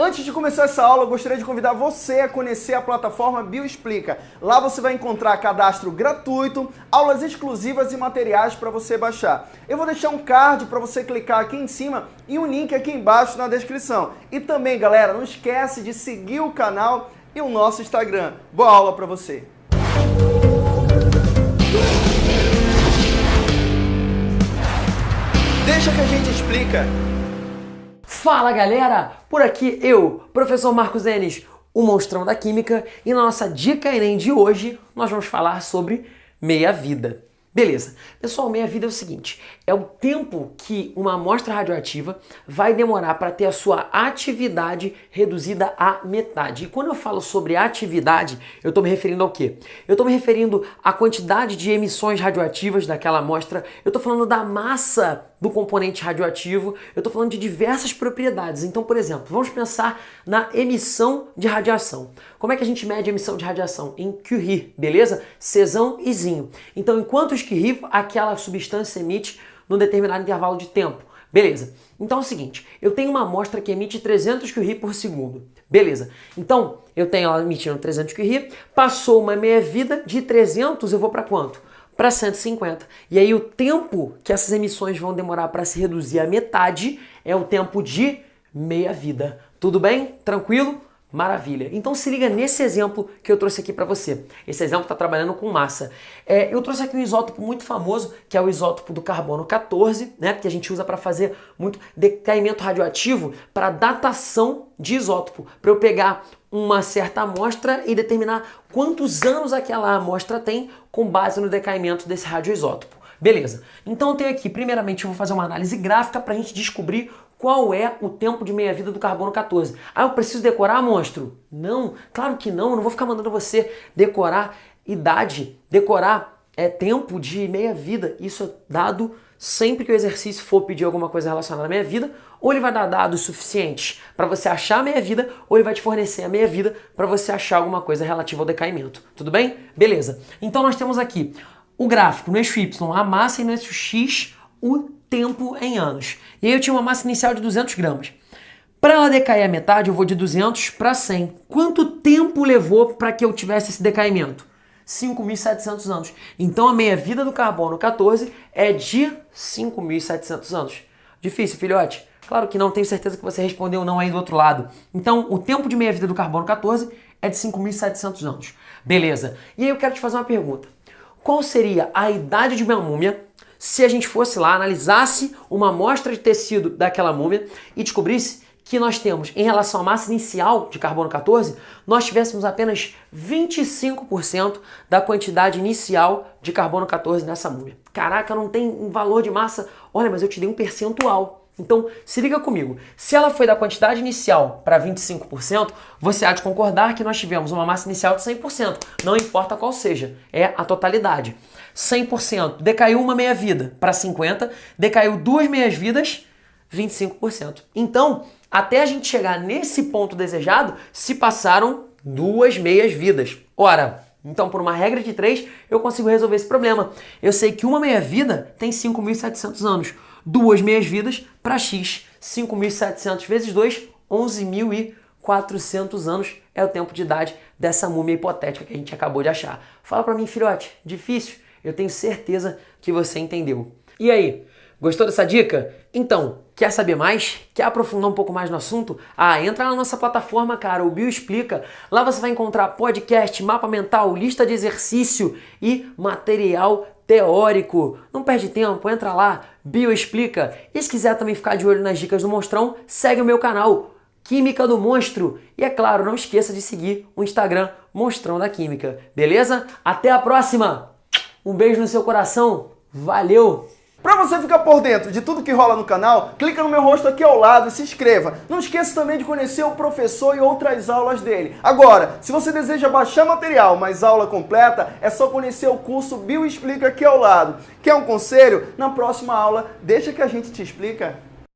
Antes de começar essa aula, eu gostaria de convidar você a conhecer a plataforma Bioexplica. Lá você vai encontrar cadastro gratuito, aulas exclusivas e materiais para você baixar. Eu vou deixar um card para você clicar aqui em cima e um link aqui embaixo na descrição. E também, galera, não esquece de seguir o canal e o nosso Instagram. Boa aula para você! Deixa que a gente explica. Fala galera, por aqui eu, professor Marcos Enes, o monstrão da química, e na nossa dica Enem de hoje nós vamos falar sobre meia-vida. Beleza. Pessoal, meia-vida é o seguinte, é o tempo que uma amostra radioativa vai demorar para ter a sua atividade reduzida à metade. E quando eu falo sobre atividade, eu estou me referindo ao quê? Eu estou me referindo à quantidade de emissões radioativas daquela amostra, eu estou falando da massa do componente radioativo, eu estou falando de diversas propriedades. Então, por exemplo, vamos pensar na emissão de radiação. Como é que a gente mede a emissão de radiação? Em Curie, beleza? Cesão e zinho. Então, em quantos Curie aquela substância emite num determinado intervalo de tempo? Beleza. Então é o seguinte, eu tenho uma amostra que emite 300 Curie por segundo. Beleza. Então, eu tenho ela emitindo 300 Curie, passou uma meia-vida de 300, eu vou para quanto? Para 150. E aí o tempo que essas emissões vão demorar para se reduzir à metade é o tempo de meia vida. Tudo bem? Tranquilo? Maravilha. Então se liga nesse exemplo que eu trouxe aqui para você. Esse exemplo está trabalhando com massa. É, eu trouxe aqui um isótopo muito famoso, que é o isótopo do carbono 14, né, que a gente usa para fazer muito decaimento radioativo para datação de isótopo, para eu pegar uma certa amostra e determinar quantos anos aquela amostra tem com base no decaimento desse radioisótopo. Beleza. Então eu tenho aqui, primeiramente eu vou fazer uma análise gráfica para a gente descobrir qual é o tempo de meia-vida do carbono 14. Ah, eu preciso decorar, monstro? Não, claro que não, eu não vou ficar mandando você decorar idade, decorar é, tempo de meia-vida. Isso é dado sempre que o exercício for pedir alguma coisa relacionada à meia-vida, ou ele vai dar dados suficientes para você achar a meia-vida, ou ele vai te fornecer a meia-vida para você achar alguma coisa relativa ao decaimento. Tudo bem? Beleza. Então nós temos aqui o gráfico no eixo Y, a massa, e no eixo X, o tempo em anos. E aí eu tinha uma massa inicial de 200 gramas. Para ela decair a metade, eu vou de 200 para 100. Quanto tempo levou para que eu tivesse esse decaimento? 5.700 anos. Então a meia-vida do carbono 14 é de 5.700 anos. Difícil, filhote? Claro que não, tenho certeza que você respondeu não aí do outro lado. Então o tempo de meia-vida do carbono 14 é de 5.700 anos. Beleza. E aí eu quero te fazer uma pergunta. Qual seria a idade de uma múmia se a gente fosse lá, analisasse uma amostra de tecido daquela múmia e descobrisse que nós temos em relação à massa inicial de carbono 14, nós tivéssemos apenas 25% da quantidade inicial de carbono 14 nessa múmia. Caraca, não tem um valor de massa. Olha, mas eu te dei um percentual. Então, se liga comigo. Se ela foi da quantidade inicial para 25%, você há de concordar que nós tivemos uma massa inicial de 100%. Não importa qual seja, é a totalidade. 100%. Decaiu uma meia-vida para 50%, decaiu duas meias-vidas, 25%. Então, até a gente chegar nesse ponto desejado, se passaram duas meias-vidas. Ora, então, por uma regra de três, eu consigo resolver esse problema. Eu sei que uma meia-vida tem 5.700 anos duas meias-vidas para x. 5.700 vezes 2, 11.400 anos é o tempo de idade dessa múmia hipotética que a gente acabou de achar. Fala para mim, filhote, difícil? Eu tenho certeza que você entendeu. E aí, gostou dessa dica? Então, quer saber mais? Quer aprofundar um pouco mais no assunto? Ah, entra na nossa plataforma, cara, o Bio Explica. Lá você vai encontrar podcast, mapa mental, lista de exercício e material teórico. Não perde tempo, entra lá, Bio Explica. E se quiser também ficar de olho nas dicas do Monstrão, segue o meu canal, Química do Monstro. E é claro, não esqueça de seguir o Instagram Monstrão da Química. Beleza? Até a próxima! Um beijo no seu coração. Valeu! Para você ficar por dentro de tudo que rola no canal, clica no meu rosto aqui ao lado e se inscreva. Não esqueça também de conhecer o professor e outras aulas dele. Agora, se você deseja baixar material, mas aula completa, é só conhecer o curso Bio Explica aqui ao lado. Quer um conselho? Na próxima aula, deixa que a gente te explica.